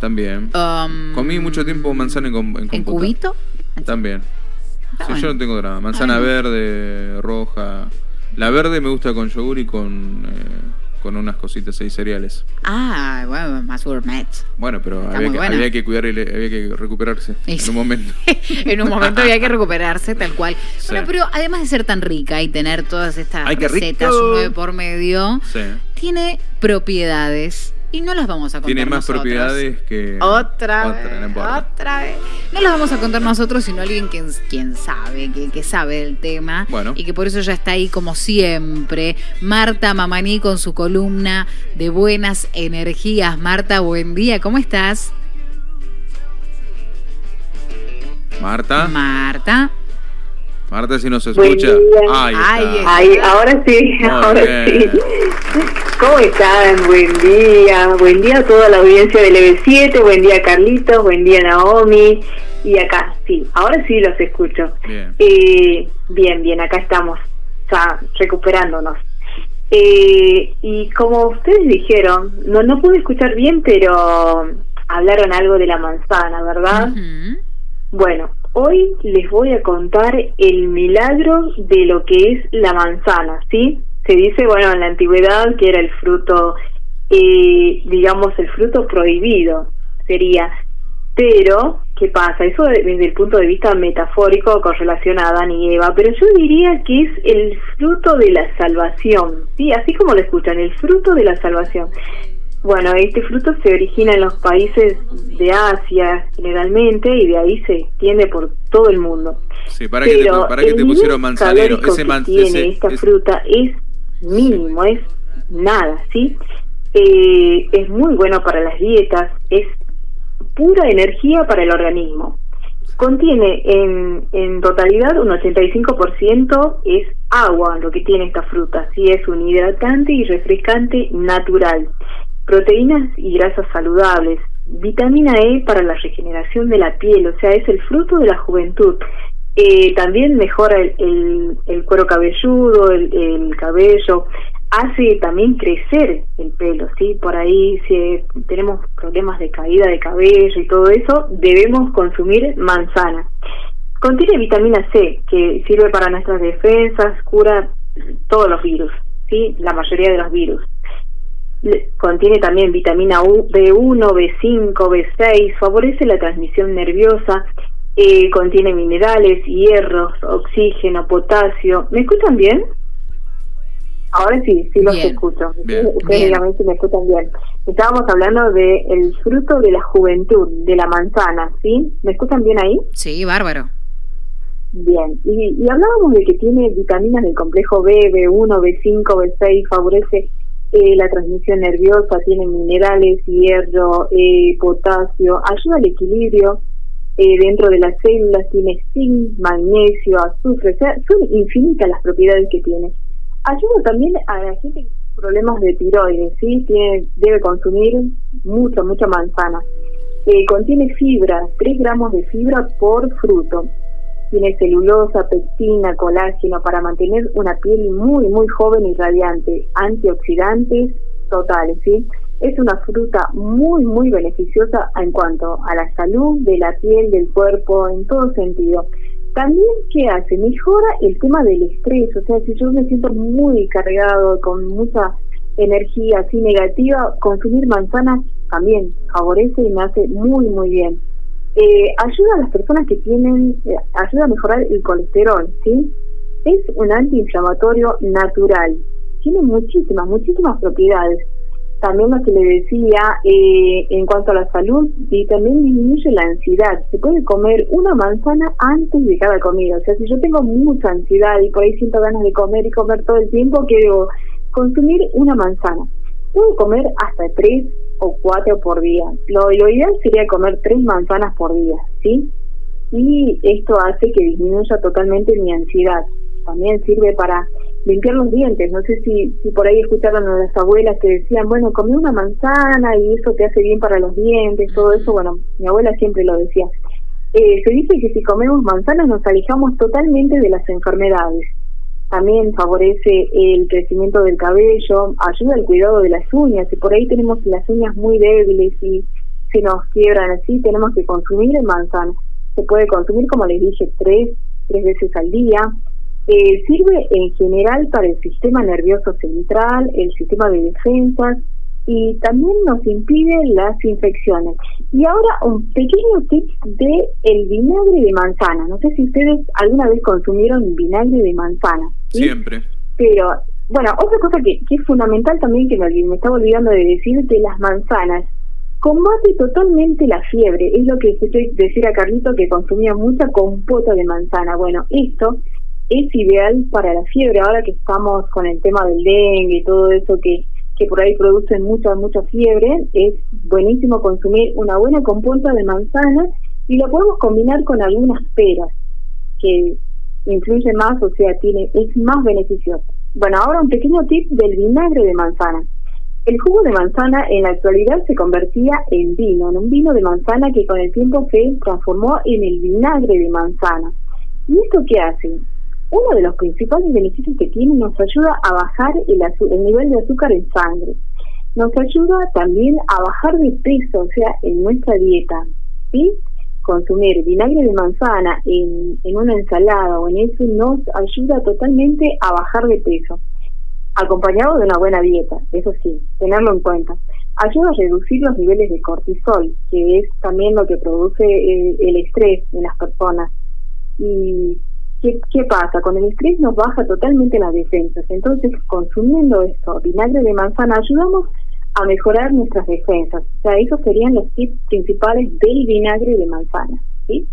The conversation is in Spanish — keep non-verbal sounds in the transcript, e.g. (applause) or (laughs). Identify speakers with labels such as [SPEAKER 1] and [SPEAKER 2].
[SPEAKER 1] También.
[SPEAKER 2] Um,
[SPEAKER 1] Comí mucho tiempo manzana en, en
[SPEAKER 2] ¿En cubito?
[SPEAKER 1] También.
[SPEAKER 2] Está
[SPEAKER 1] Sí,
[SPEAKER 2] bueno.
[SPEAKER 1] yo no tengo drama. Manzana
[SPEAKER 2] Ah,
[SPEAKER 1] verde, roja. La verde me gusta con yogur y con, eh, con unas cositas ahí cereales.
[SPEAKER 2] Ah, bueno, más gourmet.
[SPEAKER 1] Bueno, pero había que, había que cuidar y le- había que recuperarse en un momento. (laughs)
[SPEAKER 2] en un momento había que recuperarse, tal cual.
[SPEAKER 1] Sí.
[SPEAKER 2] Bueno, pero además de ser tan rica y tener todas estas
[SPEAKER 1] Ay,
[SPEAKER 2] recetas nueve por medio, tiene propiedades y no las vamos a contar
[SPEAKER 1] Tiene más
[SPEAKER 2] nosotros.
[SPEAKER 1] propiedades que.
[SPEAKER 2] Otra,
[SPEAKER 1] Otra, no
[SPEAKER 2] vez,
[SPEAKER 1] importa.
[SPEAKER 2] otra vez. No las vamos a contar nosotros, sino alguien quien, quien sabe, que, que sabe del tema.
[SPEAKER 1] Bueno.
[SPEAKER 2] Y que por eso ya está ahí como siempre. Marta Mamaní con su columna de buenas energías. Marta, buen día, ¿cómo estás?
[SPEAKER 1] Marta.
[SPEAKER 2] Marta.
[SPEAKER 1] Marta, si nos escucha. Ahí
[SPEAKER 2] Ay,
[SPEAKER 1] está.
[SPEAKER 3] Ay, ahora sí,
[SPEAKER 1] Muy (laughs)
[SPEAKER 3] ahora
[SPEAKER 1] bien.
[SPEAKER 3] sí. ¿Cómo están? Buen día. Buen día a toda la audiencia del EB7. Buen día, Carlitos. Buen día, Naomi. Y acá, sí, ahora sí los escucho.
[SPEAKER 1] Bien.
[SPEAKER 3] Eh, bien, bien, acá estamos, ya recuperándonos. Eh, y como ustedes dijeron, no, no pude escuchar bien, pero hablaron algo de la manzana, ¿verdad? Bueno, hoy les voy a contar el milagro de lo que es la manzana, ¿sí? Se dice, bueno, en la antigüedad que era el fruto, eh, digamos, el fruto prohibido, sería. Pero, ¿qué pasa? Eso de- desde el punto de vista metafórico con relación a Adán y Eva, pero yo diría que es el fruto de la salvación, ¿sí? Así como lo escuchan, el fruto de la salvación. Bueno, este fruto se origina en los países de Asia generalmente y de ahí se extiende por todo el mundo.
[SPEAKER 1] Sí, para que te, para que te pusieron manzanero. Ese
[SPEAKER 3] que
[SPEAKER 1] man,
[SPEAKER 3] tiene
[SPEAKER 1] ese-
[SPEAKER 3] esta
[SPEAKER 1] es-
[SPEAKER 3] fruta es mínimo, es nada, ¿sí? Eh, es muy bueno para las dietas, es pura energía para el organismo. Contiene en, en totalidad un 85% es agua lo que tiene esta fruta, sí es un hidratante y refrescante natural, proteínas y grasas saludables, vitamina E para la regeneración de la piel, o sea, es el fruto de la juventud. Eh, también mejora el, cuero cabelludo, el, el cabello, hace también crecer el pelo, ¿sí? Por ahí si tenemos problemas de caída de cabello y todo eso, debemos consumir manzana. Contiene vitamina C, que sirve para nuestras defensas, cura todos los virus, ¿sí? La mayoría de los virus. Le- Contiene también vitamina U, B1, B5, B6, favorece la transmisión nerviosa, eh, contiene minerales, hierros, oxígeno, potasio. ¿Me escuchan bien? Ahora sí, sí los
[SPEAKER 2] Bien.
[SPEAKER 3] escucho.
[SPEAKER 1] Bien.
[SPEAKER 3] Ustedes
[SPEAKER 2] Bien.
[SPEAKER 3] si me escuchan bien. Estábamos hablando de el fruto de la juventud, de la manzana, ¿sí? ¿Me escuchan bien ahí?
[SPEAKER 2] Sí, bárbaro.
[SPEAKER 3] Bien, y, y hablábamos de que tiene vitaminas del complejo B, B1, B5, B6, favorece eh, la transmisión nerviosa, tiene minerales, hierro, eh, potasio, ayuda al equilibrio eh, dentro de las células, tiene zinc, magnesio, azufre, o sea, son infinitas las propiedades que tiene. Ayuda también a la gente que tiene problemas de tiroides, ¿sí? Tiene, debe consumir mucha, mucha manzana. Eh, contiene fibra, 3 gramos de fibra por fruto tiene celulosa, pectina, colágeno para mantener una piel muy, muy joven y radiante, antioxidantes totales, ¿sí? Es una fruta muy, muy beneficiosa en cuanto a la salud de la piel, del cuerpo, en todo sentido. También, ¿qué hace? Mejora el tema del estrés, o sea, si yo me siento muy cargado, con mucha energía así negativa, consumir manzanas también favorece y me hace muy, muy bien eh, ayuda a las personas que tienen, eh, ayuda a mejorar el colesterol, ¿sí? Es un antiinflamatorio natural, tiene muchísimas, muchísimas propiedades. También lo que le decía eh, en cuanto a la salud, y también disminuye la ansiedad. Se puede comer una manzana antes de cada comida. O sea, si yo tengo mucha ansiedad y por ahí siento ganas de comer y comer todo el tiempo, que debo consumir una manzana. Puedo comer hasta tres o cuatro por día. Lo, lo ideal sería comer tres manzanas por día, ¿sí? Y esto hace que disminuya totalmente mi ansiedad. También sirve para limpiar los dientes. No sé si, si por ahí escucharon a las abuelas que decían, bueno, come una manzana y eso te hace bien para los dientes, todo eso. Bueno, mi abuela siempre lo decía. Eh, se dice que si comemos manzanas nos alejamos totalmente de las enfermedades. También favorece el crecimiento del cabello, ayuda al cuidado de las uñas. Y por ahí tenemos las uñas muy débiles y se nos quiebran así, tenemos que consumir el manzana. Se puede consumir, como les dije, tres, tres veces al día. Eh, sirve en general para el sistema nervioso central, el sistema de defensas y también nos impide las infecciones. Y ahora un pequeño tip de el vinagre de manzana. No sé si ustedes alguna vez consumieron vinagre de manzana.
[SPEAKER 1] Siempre.
[SPEAKER 3] Pero bueno, otra cosa que, que es fundamental también que me, me estaba olvidando de decir de las manzanas Combate totalmente la fiebre, es lo que escuché decir a Carlito que consumía mucha compota de manzana. Bueno, esto es ideal para la fiebre, ahora que estamos con el tema del dengue y todo eso que, que por ahí producen mucha, mucha fiebre, es buenísimo consumir una buena compota de manzana y lo podemos combinar con algunas peras, que influye más, o sea, tiene es más beneficioso. Bueno, ahora un pequeño tip del vinagre de manzana. El jugo de manzana en la actualidad se convertía en vino, en un vino de manzana que con el tiempo se transformó en el vinagre de manzana. ¿Y esto qué hace? Uno de los principales beneficios que tiene nos ayuda a bajar el, el nivel de azúcar en sangre. Nos ayuda también a bajar de peso, o sea, en nuestra dieta. ¿sí? Consumir vinagre de manzana en, en una ensalada o en eso nos ayuda totalmente a bajar de peso acompañado de una buena dieta, eso sí, tenerlo en cuenta. Ayuda a reducir los niveles de cortisol, que es también lo que produce eh, el, estrés en las personas. ¿Y qué, qué pasa? Con el estrés nos baja totalmente las defensas. Entonces, consumiendo esto, vinagre de manzana, ayudamos a mejorar nuestras defensas. O sea, esos serían los tips principales del vinagre de manzana. ¿sí?